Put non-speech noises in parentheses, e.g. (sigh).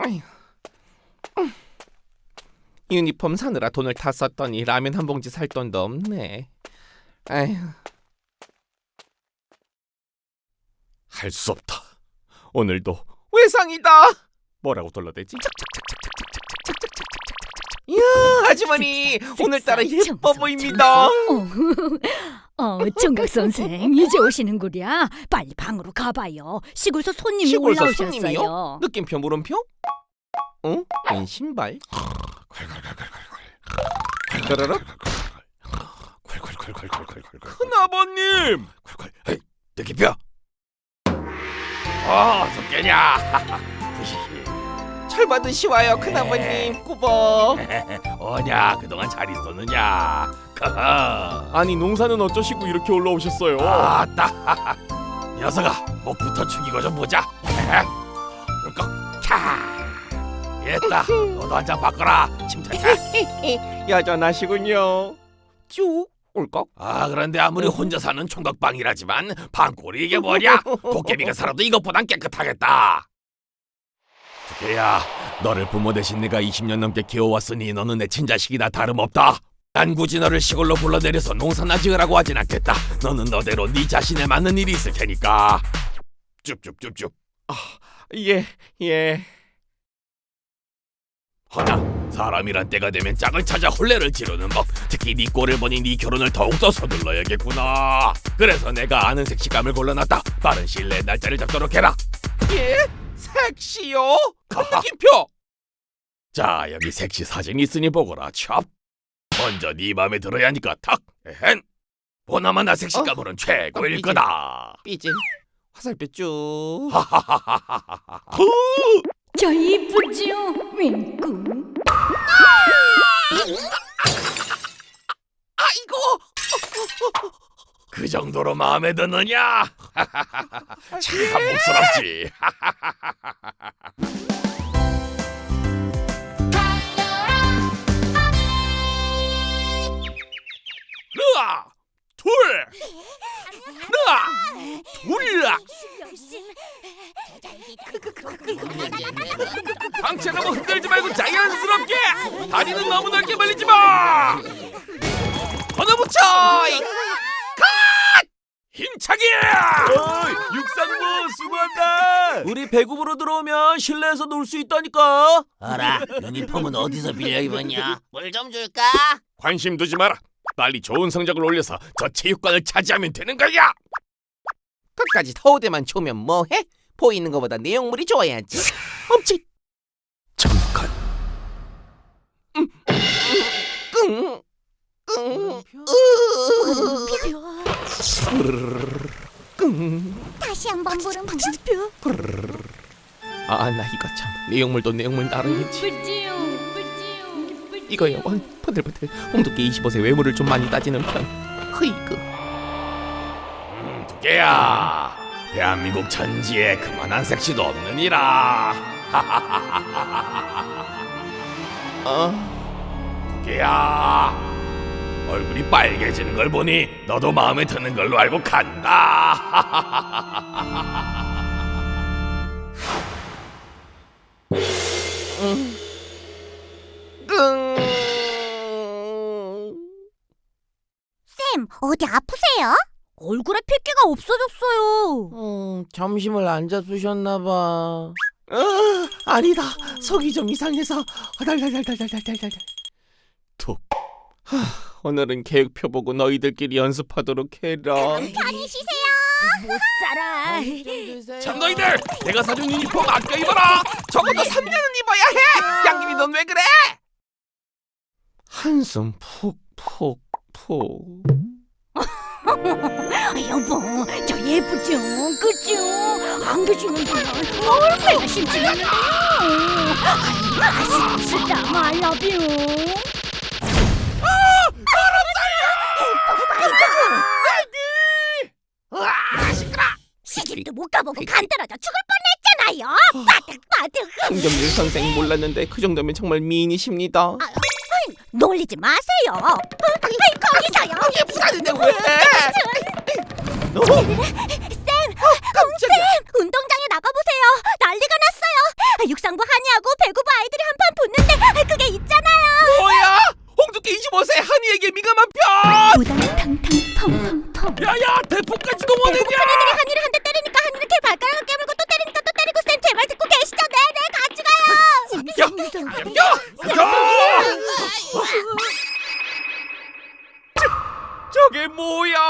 아휴. 음. 유니폼 사느라 돈을 다 썼더니 라면 한 봉지 살 돈도 없네. 아휴. 할 수 없다. 오늘도 외상이다. 뭐라고 돌려대지? 이야 아주머니 오늘따라 예뻐 보입니다. 어, 어, 정각 선생 이제 오시는구랴. 빨리 방으로 가봐요. 시골서 손님이 시골서 올라오셨어요. 손님이요? 느낌표 물음표? 어? 웬 신발? 따라락? 큰아버님! 느낌표. 어, 속견이야. (laughs) 철 받으시와요 큰아버님 꾸벅 (laughs) 어냐, 그동안 잘 있었느냐? 아니 농사는 어쩌시고 이렇게 올라오셨어요? 아따. 녀석아, 목부터 죽이고 좀 보자. 울컥. 차. 됐다. 너도 한 잔 바꿔라. 침착해. 여전하시군요 (laughs) 쭉 꿀꺽 아, 그런데 아무리 혼자 사는 총각방이라지만 방골이 이게 뭐냐? 도깨비가 살아도 이것보단 깨끗하겠다. 두께야, 너를 부모 대신 내가 20년 넘게 키워왔으니 너는 내 친자식이나 다름없다. 난 굳이 너를 시골로 불러내려서 농사나 지으라고 하진 않겠다. 너는 너대로 네 자신에 맞는 일이 있을 테니까. 쭉쭉쭉쭉. 예, 예 허나 사람이란 때가 되면 짝을 찾아 혼례를 지르는 법 특히 네 꼴을 보니 네 결혼을 더욱더 서둘러야겠구나 그래서 내가 아는 색시감을 골라놨다 빠른 시일 내에 날짜를 잡도록 해라 예? 색시요? (laughs) 느낌표 자 여기 색시 사진이 있으니 보거라 첩 먼저 네 맘에 들어야 하니까 탁! 에헨 보나마나 색시감으로는 최고일 삐진. 거다! 삐진 화살표 쭉 하하하하하하 저 이쁘죠? 윙꾸. 아이고! 그 정도로 마음에 드느냐? (laughs) 참 목스럽지 으아 둘 방채 너무 흔들지 말고 자연스럽게 다리는 너무 넓게 벌리지 마 걷어붙여 이- 컷! 힘차게 육상부 수고한다 우리 배구부로 들어오면 실내에서 놀 수 있다니까. 어라, 유니폼은 어디서 빌려 입었냐? 물 좀 줄까? 관심 두지 마라 빨리 좋은 성적을 올려서 저 체육관을 차지하면 되는 거야 끝까지 서우대만 초면 뭐해? 보이는 것보다 내용물이 좋아야지 멈칫 잠깐 끙 끙, 끙. 다시 한번 부른 물음표. 아, 나 이거 참 내용물도 내용물. 이쁘지요, 이거요, 원 퍼들퍼들. 홍두깨 25세 외모를 좀 많이 따지는 편. 흐이그. 음, 두께야. 대한민국 천지에 그만한 섹시도 없느니라. (laughs) 어, 두께야. 얼굴이 빨개지는 걸 보니 너도 마음에 드는 걸로 알고 간다 (laughs) 어디 아프세요? 얼굴에 핏기가 없어졌어요. 음, 점심을 안 잡수셨나 봐. 어, 아니다. 속이 좀 이상해서 달달달달달달달달. 툭. 하, 오늘은 계획표 보고 너희들끼리 연습하도록 해라. 편히 쉬세요. 못 살아. 참 너희들 내가 사준 유니폼 아껴 입어라 적어도 3년은 입어야 해. 양귀비 넌왜 그래? 한숨 푹푹 푹. 여보, 저 예쁘죠? 그죠? 안 계시는 동안 얼마나 심심한데요? 아이고, 아쉽다, 말라뷰. 시집도 못 가보고 간떨어져 죽을 뻔했잖아요. 바득바득. 홍경일 선생 몰랐는데 그 정도면 정말 미인이십니다. 놀리지 마세요. 어? 거기서요. 이게 부자는데 왜? 쌤, 쌤, 운동장에 나가보세요. 난리가 났어요. 육상부 한이하고 배구부 아이들이 한판 붙는데 그게 있잖아요. 뭐야? 홍두깨 25세 한이에게 민감한 편! 우당탕탕 펑펑펑. 야야 대포까지 동원했냐? 不要。